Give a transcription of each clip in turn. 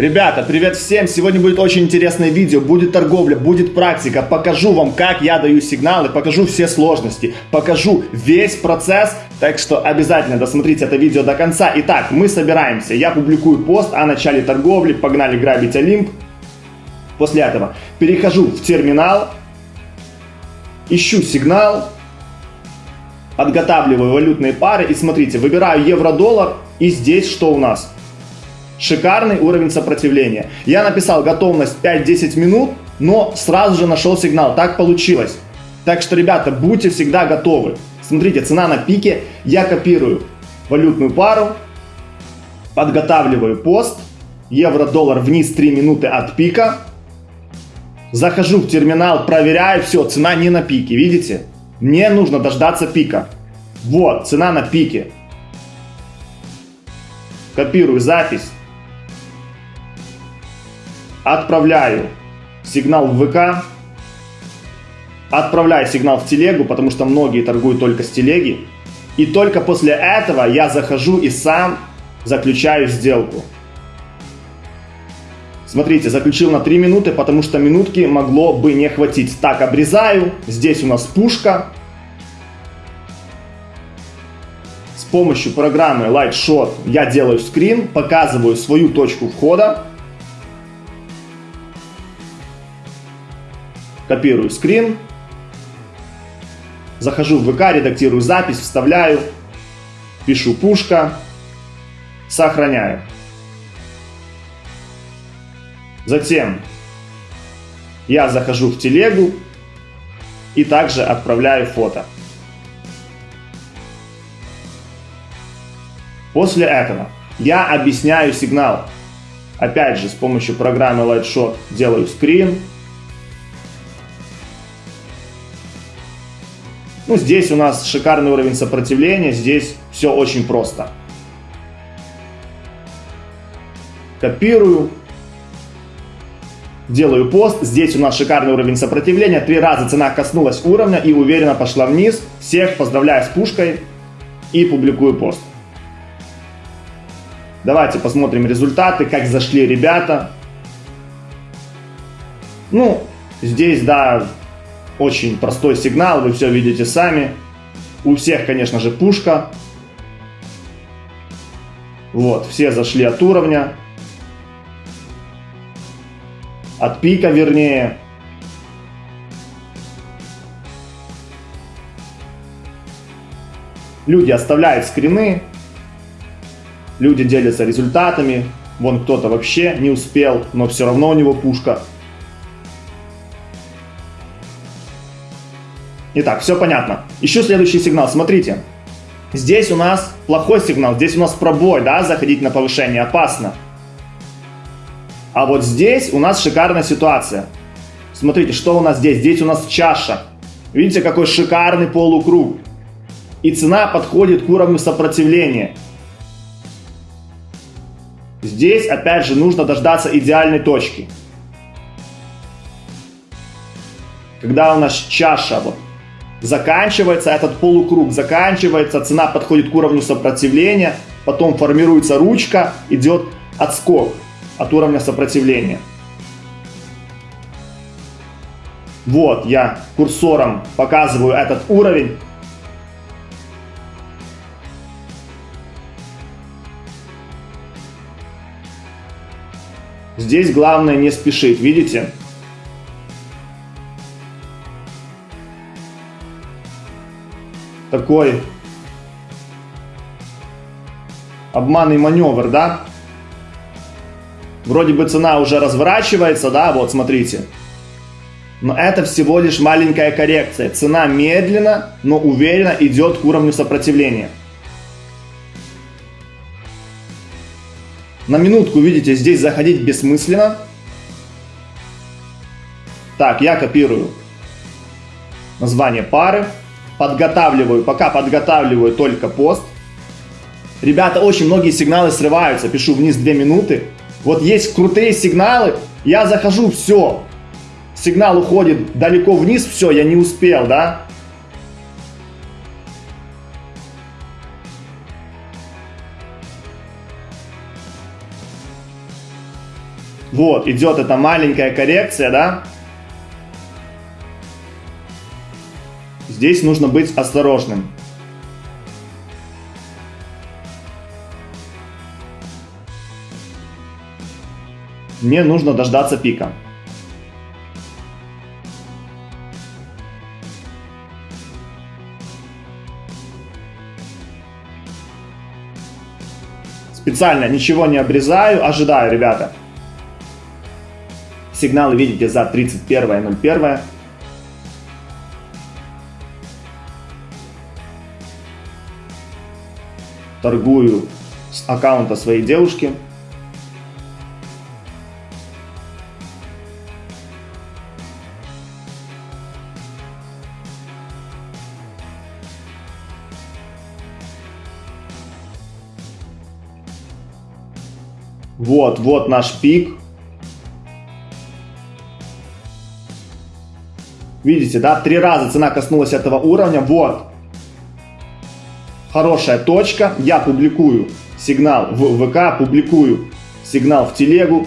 Ребята, привет всем! Сегодня будет очень интересное видео, будет торговля, будет практика. Покажу вам, как я даю сигналы, покажу все сложности, покажу весь процесс. Так что обязательно досмотрите это видео до конца. Итак, мы собираемся. Я публикую пост о начале торговли, погнали грабить Олимп. После этого перехожу в терминал, ищу сигнал, подготавливаю валютные пары и смотрите, выбираю евро-доллар и здесь что у нас? Шикарный уровень сопротивления. Я написал готовность 5-10 минут, но сразу же нашел сигнал. Так получилось. Так что, ребята, будьте всегда готовы. Смотрите, цена на пике. Я копирую валютную пару, подготавливаю пост. Евро-доллар вниз 3 минуты от пика. Захожу в терминал, проверяю, все, цена не на пике, видите? Мне нужно дождаться пика. Вот, цена на пике. Копирую запись отправляю сигнал в ВК, отправляю сигнал в телегу, потому что многие торгуют только с телеги. И только после этого я захожу и сам заключаю сделку. Смотрите, заключил на 3 минуты, потому что минутки могло бы не хватить. Так, обрезаю. Здесь у нас пушка. С помощью программы Lightshot я делаю скрин, показываю свою точку входа. Копирую скрин, захожу в ВК, редактирую запись, вставляю, пишу пушка, сохраняю. Затем я захожу в телегу и также отправляю фото. После этого я объясняю сигнал. Опять же, с помощью программы Lightshot делаю скрин, Ну, здесь у нас шикарный уровень сопротивления, здесь все очень просто. Копирую, делаю пост, здесь у нас шикарный уровень сопротивления, три раза цена коснулась уровня и уверенно пошла вниз. Всех поздравляю с пушкой и публикую пост. Давайте посмотрим результаты, как зашли ребята. Ну, здесь, да, очень простой сигнал, вы все видите сами. У всех, конечно же, пушка. Вот, все зашли от уровня. От пика, вернее. Люди оставляют скрины. Люди делятся результатами. Вон кто-то вообще не успел, но все равно у него пушка. Итак, все понятно. Еще следующий сигнал. Смотрите. Здесь у нас плохой сигнал. Здесь у нас пробой, да, заходить на повышение опасно. А вот здесь у нас шикарная ситуация. Смотрите, что у нас здесь? Здесь у нас чаша. Видите, какой шикарный полукруг. И цена подходит к уровню сопротивления. Здесь, опять же, нужно дождаться идеальной точки. Когда у нас чаша вот заканчивается этот полукруг, заканчивается, цена подходит к уровню сопротивления, потом формируется ручка, идет отскок от уровня сопротивления. Вот я курсором показываю этот уровень. Здесь главное не спешить, видите? Такой обманный маневр, да? Вроде бы цена уже разворачивается, да, вот смотрите. Но это всего лишь маленькая коррекция. Цена медленно, но уверенно идет к уровню сопротивления. На минутку, видите, здесь заходить бессмысленно. Так, я копирую название пары подготавливаю, пока подготавливаю только пост. Ребята, очень многие сигналы срываются, пишу вниз 2 минуты. Вот есть крутые сигналы, я захожу, все. Сигнал уходит далеко вниз, все, я не успел, да? Вот, идет эта маленькая коррекция, да? Здесь нужно быть осторожным. Мне нужно дождаться пика. Специально ничего не обрезаю, ожидаю, ребята. Сигналы видите за 31.01. Торгую с аккаунта своей девушки. Вот, вот наш пик. Видите, да, три раза цена коснулась этого уровня. Вот. Хорошая точка. Я публикую сигнал в ВК, публикую сигнал в телегу.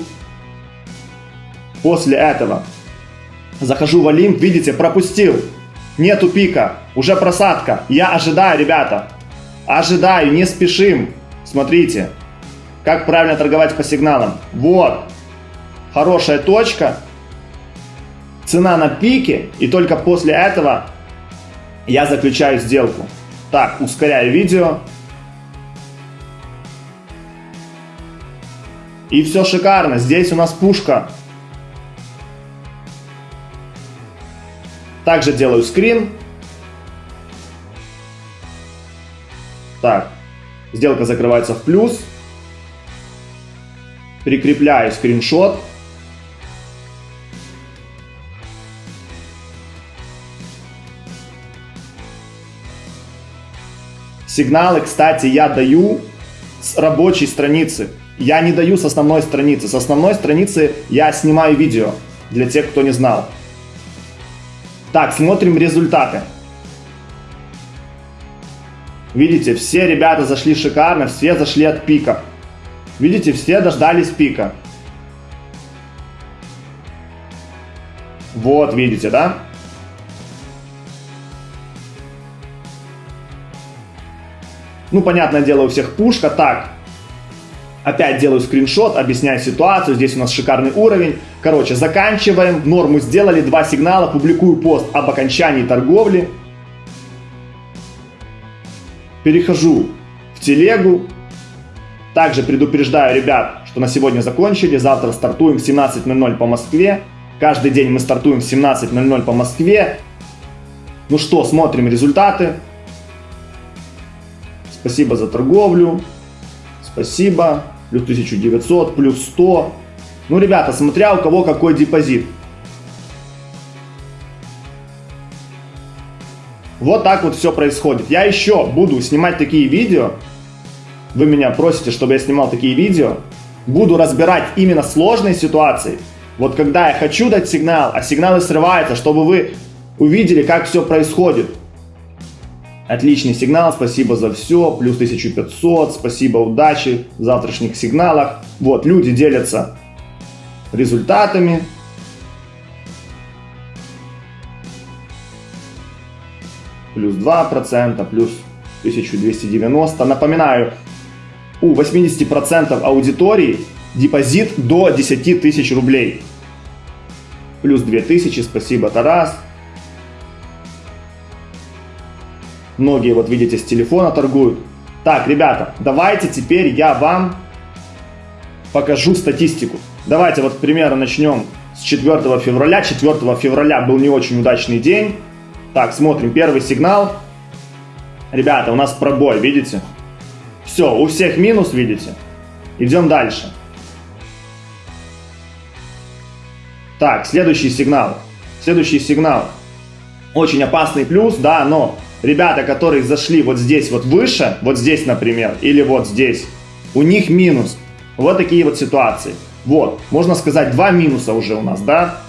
После этого захожу в Олимп, видите, пропустил. Нету пика, уже просадка. Я ожидаю, ребята. Ожидаю, не спешим. Смотрите. Как правильно торговать по сигналам? Вот. Хорошая точка. Цена на пике. И только после этого я заключаю сделку. Так, ускоряю видео. И все шикарно. Здесь у нас пушка. Также делаю скрин. Так, сделка закрывается в плюс прикрепляю скриншот. Сигналы, кстати, я даю с рабочей страницы. Я не даю с основной страницы. С основной страницы я снимаю видео, для тех, кто не знал. Так, смотрим результаты. Видите, все ребята зашли шикарно, все зашли от пика. Видите, все дождались пика. Вот, видите, да? Ну, понятное дело, у всех пушка. Так, опять делаю скриншот, объясняю ситуацию. Здесь у нас шикарный уровень. Короче, заканчиваем. Норму сделали, два сигнала. Публикую пост об окончании торговли. Перехожу в телегу. Также предупреждаю ребят, что на сегодня закончили. Завтра стартуем в 17.00 по Москве. Каждый день мы стартуем в 17.00 по Москве. Ну что, смотрим результаты. Спасибо за торговлю. Спасибо. Плюс 1900, плюс 100. Ну, ребята, смотря у кого какой депозит. Вот так вот все происходит. Я еще буду снимать такие видео, вы меня просите, чтобы я снимал такие видео, буду разбирать именно сложные ситуации. Вот когда я хочу дать сигнал, а сигналы срываются, чтобы вы увидели, как все происходит. Отличный сигнал, спасибо за все, плюс 1500, спасибо, удачи в завтрашних сигналах. Вот, люди делятся результатами. Плюс 2%, плюс 1290. Напоминаю, у 80% аудитории депозит до 10 тысяч рублей. Плюс 2000, спасибо, Тарас. Многие, вот видите, с телефона торгуют. Так, ребята, давайте теперь я вам покажу статистику. Давайте вот, к примеру, начнем с 4 февраля. 4 февраля был не очень удачный день. Так, смотрим, первый сигнал. Ребята, у нас пробой, видите? Все, у всех минус, видите? Идем дальше. Так, следующий сигнал. Следующий сигнал. Очень опасный плюс, да, но ребята, которые зашли вот здесь вот выше, вот здесь, например, или вот здесь, у них минус. Вот такие вот ситуации. Вот, можно сказать, два минуса уже у нас, да?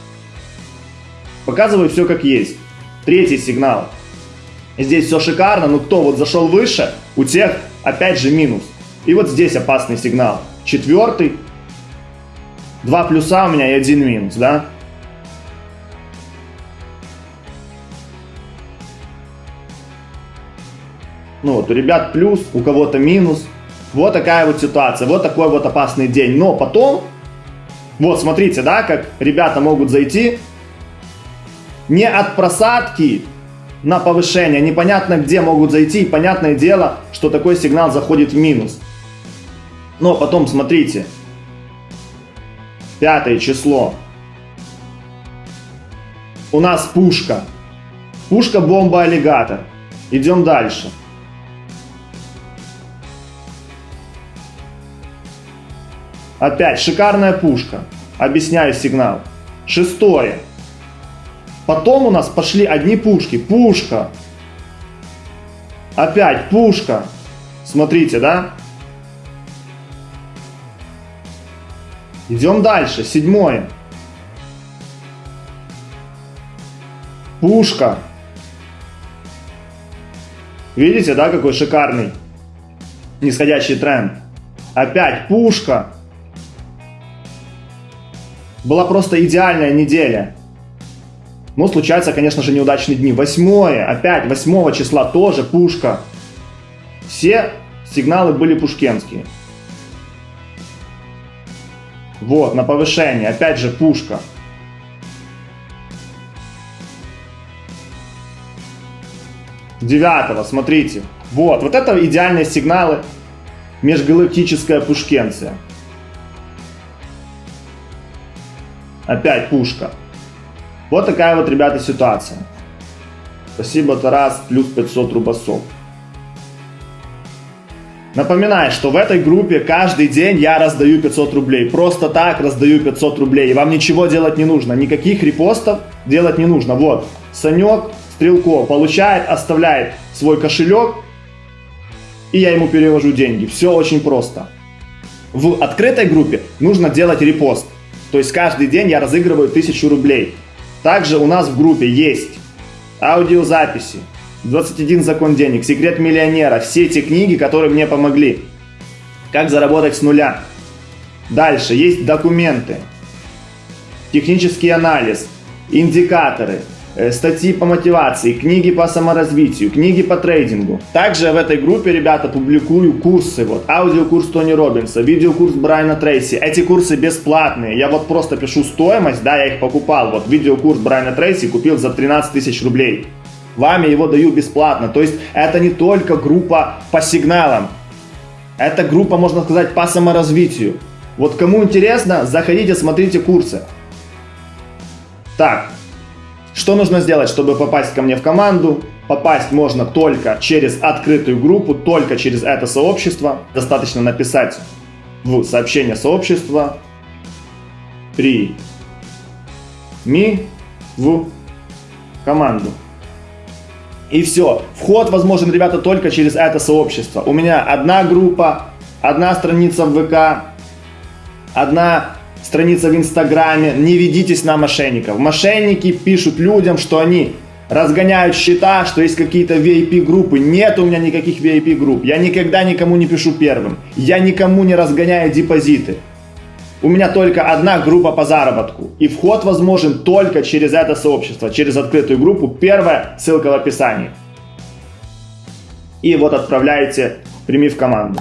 Показываю все как есть. Третий сигнал. Здесь все шикарно, но кто вот зашел выше, у тех опять же минус. И вот здесь опасный сигнал. Четвертый. Два плюса у меня и один минус, да? Ну вот, у ребят плюс, у кого-то минус. Вот такая вот ситуация, вот такой вот опасный день. Но потом, вот смотрите, да, как ребята могут зайти не от просадки на повышение, непонятно где могут зайти, и понятное дело, что такой сигнал заходит в минус. Но потом смотрите, пятое число, у нас пушка, пушка-бомба-аллигатор. Идем дальше. Опять шикарная пушка. Объясняю сигнал. Шестое. Потом у нас пошли одни пушки. Пушка. Опять пушка. Смотрите, да? Идем дальше. Седьмое. Пушка. Видите, да, какой шикарный нисходящий тренд. Опять пушка. Была просто идеальная неделя. Но случаются, конечно же, неудачные дни. Восьмое, опять, восьмого числа тоже пушка. Все сигналы были пушкенские. Вот, на повышение, опять же пушка. Девятого, смотрите. Вот, вот это идеальные сигналы межгалактическая пушкенция. Опять пушка. Вот такая вот, ребята, ситуация. Спасибо, Тарас, плюс 500 рубасов. Напоминаю, что в этой группе каждый день я раздаю 500 рублей. Просто так раздаю 500 рублей. И вам ничего делать не нужно. Никаких репостов делать не нужно. Вот, Санек Стрелков получает, оставляет свой кошелек. И я ему перевожу деньги. Все очень просто. В открытой группе нужно делать репост. То есть каждый день я разыгрываю 1000 рублей. Также у нас в группе есть аудиозаписи, 21 закон денег, секрет миллионера, все эти книги, которые мне помогли. Как заработать с нуля. Дальше есть документы, технический анализ, индикаторы, статьи по мотивации, книги по саморазвитию, книги по трейдингу. Также в этой группе, ребята, публикую курсы. Вот, аудиокурс Тони Робинса, видеокурс Брайана Трейси. Эти курсы бесплатные. Я вот просто пишу стоимость, да, я их покупал. Вот, видеокурс Брайана Трейси купил за 13 тысяч рублей. Вами его даю бесплатно. То есть это не только группа по сигналам. Это группа, можно сказать, по саморазвитию. Вот кому интересно, заходите, смотрите курсы. Так, что нужно сделать, чтобы попасть ко мне в команду? Попасть можно только через открытую группу, только через это сообщество. Достаточно написать в сообщение сообщества при ми в команду. И все. Вход возможен, ребята, только через это сообщество. У меня одна группа, одна страница в ВК, одна страница в Инстаграме, не ведитесь на мошенников. Мошенники пишут людям, что они разгоняют счета, что есть какие-то VIP-группы. Нет у меня никаких VIP-групп. Я никогда никому не пишу первым. Я никому не разгоняю депозиты. У меня только одна группа по заработку. И вход возможен только через это сообщество, через открытую группу. Первая ссылка в описании. И вот отправляете «Прими в команду».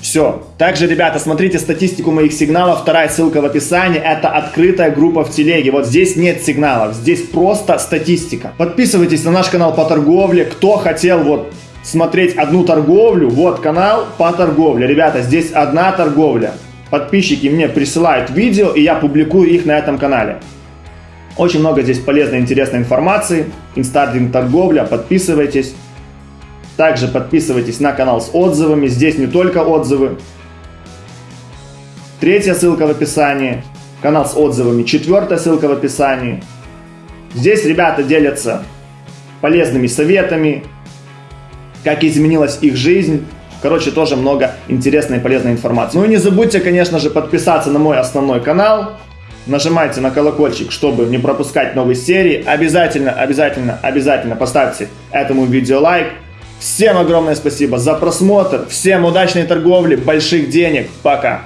Все. Также, ребята, смотрите статистику моих сигналов. Вторая ссылка в описании. Это открытая группа в телеге. Вот здесь нет сигналов. Здесь просто статистика. Подписывайтесь на наш канал по торговле. Кто хотел вот смотреть одну торговлю, вот канал по торговле. Ребята, здесь одна торговля. Подписчики мне присылают видео, и я публикую их на этом канале. Очень много здесь полезной, интересной информации. Инстардинг торговля. Подписывайтесь. Также подписывайтесь на канал с отзывами. Здесь не только отзывы. Третья ссылка в описании. Канал с отзывами. Четвертая ссылка в описании. Здесь ребята делятся полезными советами, как изменилась их жизнь. Короче, тоже много интересной и полезной информации. Ну и не забудьте, конечно же, подписаться на мой основной канал. Нажимайте на колокольчик, чтобы не пропускать новые серии. Обязательно, обязательно, обязательно поставьте этому видео лайк. Всем огромное спасибо за просмотр, всем удачной торговли, больших денег, пока!